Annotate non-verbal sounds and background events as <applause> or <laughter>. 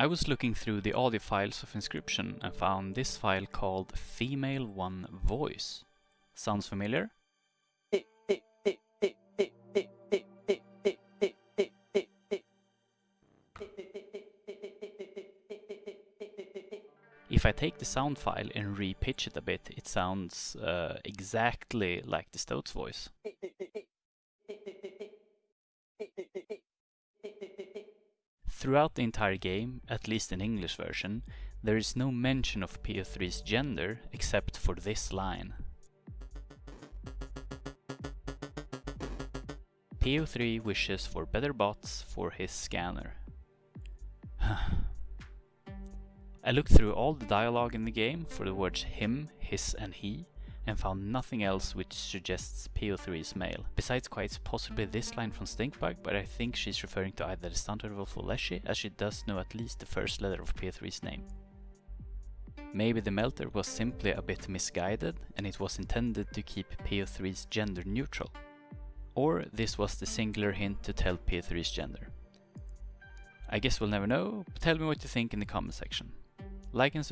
I was looking through the audio files of Inscryption and found this file called Female One Voice. Sounds familiar? If I take the sound file and re-pitch it a bit, it sounds uh, exactly like the Stoats voice. Throughout the entire game, at least in English version, there is no mention of PO3's gender except for this line. PO3 wishes for better bots for his scanner. <sighs> I looked through all the dialogue in the game for the words him, his and he, and found nothing else which suggests PO3 is male. Besides quite possibly this line from Stinkbug, but I think she's referring to either the Stunted Wolf or Leshy, as she does know at least the first letter of PO3's name. Maybe the Melter was simply a bit misguided and it was intended to keep PO3's gender neutral. Or this was the singular hint to tell PO3's gender. I guess we'll never know, but tell me what you think in the comment section. Like and subscribe